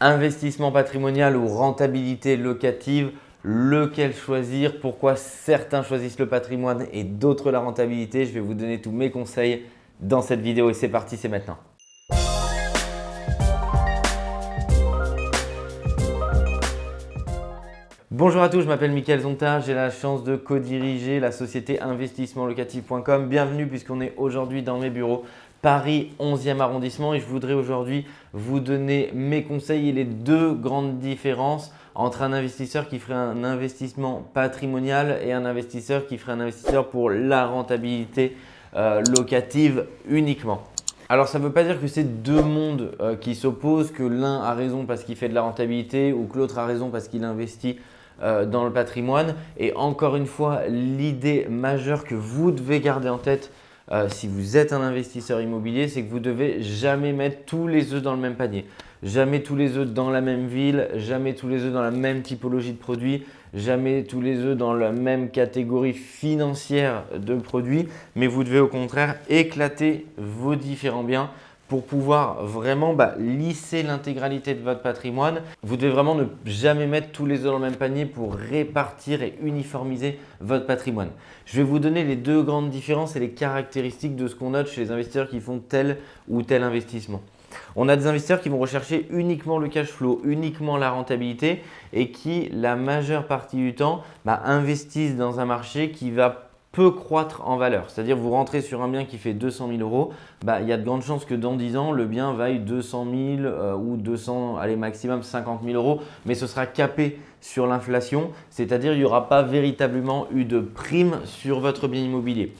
Investissement patrimonial ou rentabilité locative, lequel choisir, pourquoi certains choisissent le patrimoine et d'autres la rentabilité. Je vais vous donner tous mes conseils dans cette vidéo et c'est parti, c'est maintenant. Bonjour à tous, je m'appelle Mickaël Zonta, j'ai la chance de co-diriger la société investissementlocatif.com. Bienvenue puisqu'on est aujourd'hui dans mes bureaux Paris 11e arrondissement et je voudrais aujourd'hui vous donner mes conseils et les deux grandes différences entre un investisseur qui ferait un investissement patrimonial et un investisseur qui ferait un investisseur pour la rentabilité euh, locative uniquement. Alors ça ne veut pas dire que c'est deux mondes euh, qui s'opposent, que l'un a raison parce qu'il fait de la rentabilité ou que l'autre a raison parce qu'il investit euh, dans le patrimoine. Et encore une fois, l'idée majeure que vous devez garder en tête euh, si vous êtes un investisseur immobilier, c'est que vous devez jamais mettre tous les œufs dans le même panier. Jamais tous les œufs dans la même ville, jamais tous les œufs dans la même typologie de produits, jamais tous les œufs dans la même catégorie financière de produits, mais vous devez au contraire éclater vos différents biens pour pouvoir vraiment bah, lisser l'intégralité de votre patrimoine. Vous devez vraiment ne jamais mettre tous les œufs dans le même panier pour répartir et uniformiser votre patrimoine. Je vais vous donner les deux grandes différences et les caractéristiques de ce qu'on note chez les investisseurs qui font tel ou tel investissement. On a des investisseurs qui vont rechercher uniquement le cash flow, uniquement la rentabilité et qui, la majeure partie du temps, bah, investissent dans un marché qui va peut croître en valeur. C'est-à-dire vous rentrez sur un bien qui fait 200 000 euros, bah, il y a de grandes chances que dans 10 ans, le bien vaille 200 000 euh, ou 200, allez maximum 50 000 euros, mais ce sera capé sur l'inflation, c'est-à-dire il n'y aura pas véritablement eu de prime sur votre bien immobilier.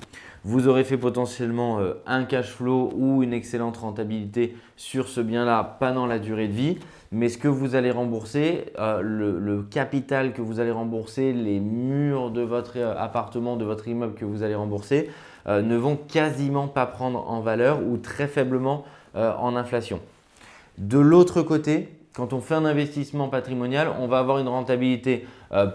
Vous aurez fait potentiellement euh, un cash flow ou une excellente rentabilité sur ce bien-là pendant la durée de vie mais ce que vous allez rembourser, euh, le, capital que vous allez rembourser, les murs de votre euh, appartement, de votre immeuble que vous allez rembourser ne vont quasiment pas prendre en valeur ou très faiblement en inflation. De l'autre côté, quand on fait un investissement patrimonial, on va avoir une rentabilité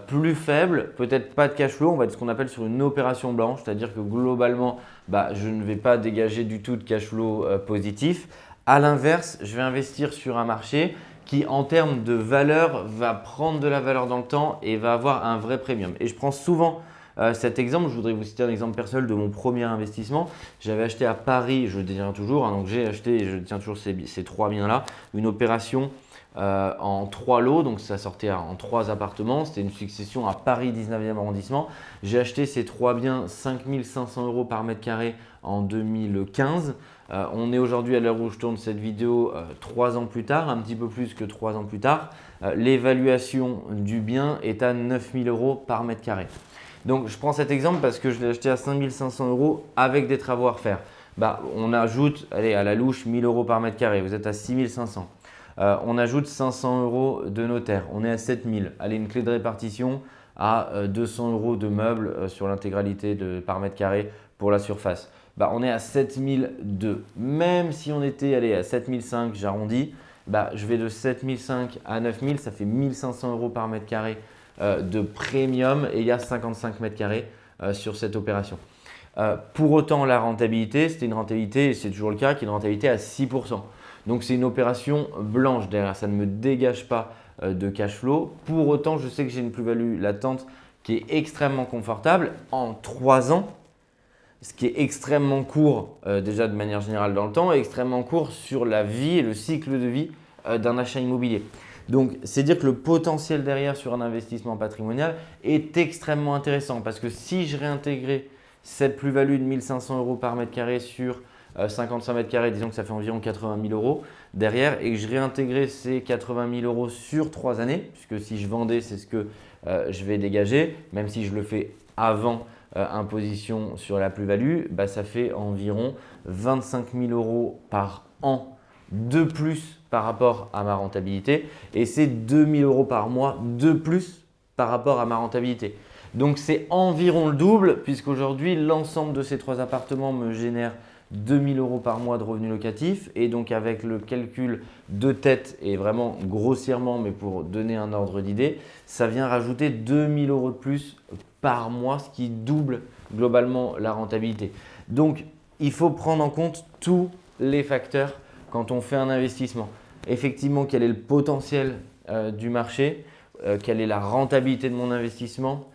plus faible, peut-être pas de cash flow, on va être ce qu'on appelle sur une opération blanche, c'est-à-dire que globalement, bah, je ne vais pas dégager du tout de cash flow positif. À l'inverse, je vais investir sur un marché qui en termes de valeur va prendre de la valeur dans le temps et va avoir un vrai premium. Et je prends souvent euh, cet exemple, je voudrais vous citer un exemple personnel de mon premier investissement. J'avais acheté à Paris, je détiens toujours, hein, donc j'ai acheté et je tiens toujours ces, trois biens-là, une opération euh, en trois lots, donc ça sortait en trois appartements. C'était une succession à Paris 19e arrondissement. J'ai acheté ces trois biens 5500 euros par mètre carré en 2015. Euh, on est aujourd'hui à l'heure où je tourne cette vidéo euh, trois ans plus tard, un petit peu plus que trois ans plus tard. L'évaluation du bien est à 9000 euros par mètre carré. Donc, je prends cet exemple parce que je l'ai acheté à 5500 euros avec des travaux à refaire. Bah, on ajoute allez, à la louche 1000 euros par mètre carré, vous êtes à 6500. On ajoute 500 euros de notaire, on est à 7000. Allez, une clé de répartition à 200 euros de meubles sur l'intégralité par mètre carré pour la surface. Bah, on est à 7002. Même si on était allé à 7005, j'arrondis, bah, je vais de 7005 à 9000, ça fait 1500 euros par mètre carré euh, de premium et il y a 55 mètres carrés euh, sur cette opération. Euh, pour autant, la rentabilité, c'était une rentabilité, c'est toujours le cas, qui est une rentabilité à 6%. Donc, c'est une opération blanche derrière, ça ne me dégage pas de cash flow. Pour autant, je sais que j'ai une plus-value latente qui est extrêmement confortable. En 3 ans, ce qui est extrêmement court euh, déjà de manière générale dans le temps et extrêmement court sur la vie et le cycle de vie euh, d'un achat immobilier. Donc, c'est dire que le potentiel derrière sur un investissement patrimonial est extrêmement intéressant parce que si je réintégrais cette plus-value de 1500 euros par mètre carré sur 55 euh, mètres carrés, disons que ça fait environ 80 000 euros derrière. Et que je réintégrais ces 80 000 euros sur trois années, puisque si je vendais, c'est ce que je vais dégager, même si je le fais avant euh, imposition sur la plus-value, bah, ça fait environ 25 000 euros par an de plus par rapport à ma rentabilité. Et c'est 2 000 euros par mois de plus par rapport à ma rentabilité. Donc c'est environ le double puisqu'aujourd'hui l'ensemble de ces trois appartements me génère 2000 euros par mois de revenus locatifs et donc avec le calcul de tête et vraiment grossièrement mais pour donner un ordre d'idée, ça vient rajouter 2000 euros de plus par mois, ce qui double globalement la rentabilité. Donc, il faut prendre en compte tous les facteurs quand on fait un investissement. effectivement quel est le potentiel du marché, quelle est la rentabilité de mon investissement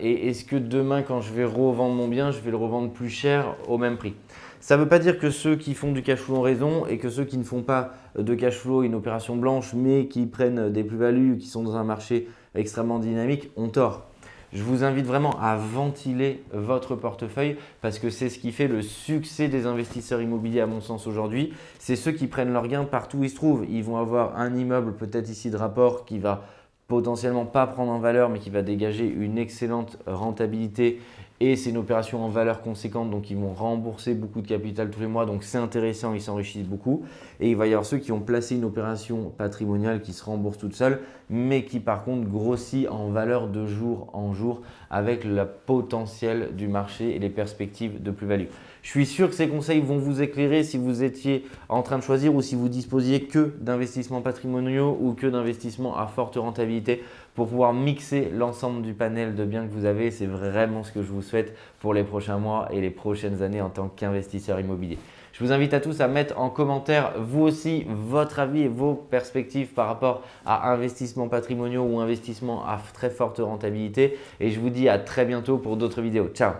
et est-ce que demain quand je vais revendre mon bien, je vais le revendre plus cher au même prix? Ça ne veut pas dire que ceux qui font du cash flow ont raison et que ceux qui ne font pas de cash flow, une opération blanche, mais qui prennent des plus-values, qui sont dans un marché extrêmement dynamique, ont tort. Je vous invite vraiment à ventiler votre portefeuille parce que c'est ce qui fait le succès des investisseurs immobiliers à mon sens aujourd'hui. C'est ceux qui prennent leurs gains partout où ils se trouvent. Ils vont avoir un immeuble peut-être ici de rapport qui va potentiellement pas prendre en valeur mais qui va dégager une excellente rentabilité et c'est une opération en valeur conséquente, donc ils vont rembourser beaucoup de capital tous les mois, donc c'est intéressant, ils s'enrichissent beaucoup. Et il va y avoir ceux qui ont placé une opération patrimoniale qui se rembourse toute seule, mais qui par contre grossit en valeur de jour en jour avec le potentiel du marché et les perspectives de plus-value. Je suis sûr que ces conseils vont vous éclairer si vous étiez en train de choisir ou si vous disposiez que d'investissements patrimoniaux ou que d'investissements à forte rentabilité pour pouvoir mixer l'ensemble du panel de biens que vous avez. C'est vraiment ce que je vous souhaite pour les prochains mois et les prochaines années en tant qu'investisseur immobilier. Je vous invite à tous à mettre en commentaire vous aussi votre avis et vos perspectives par rapport à investissements patrimoniaux ou investissements à très forte rentabilité. Et je vous dis à très bientôt pour d'autres vidéos. Ciao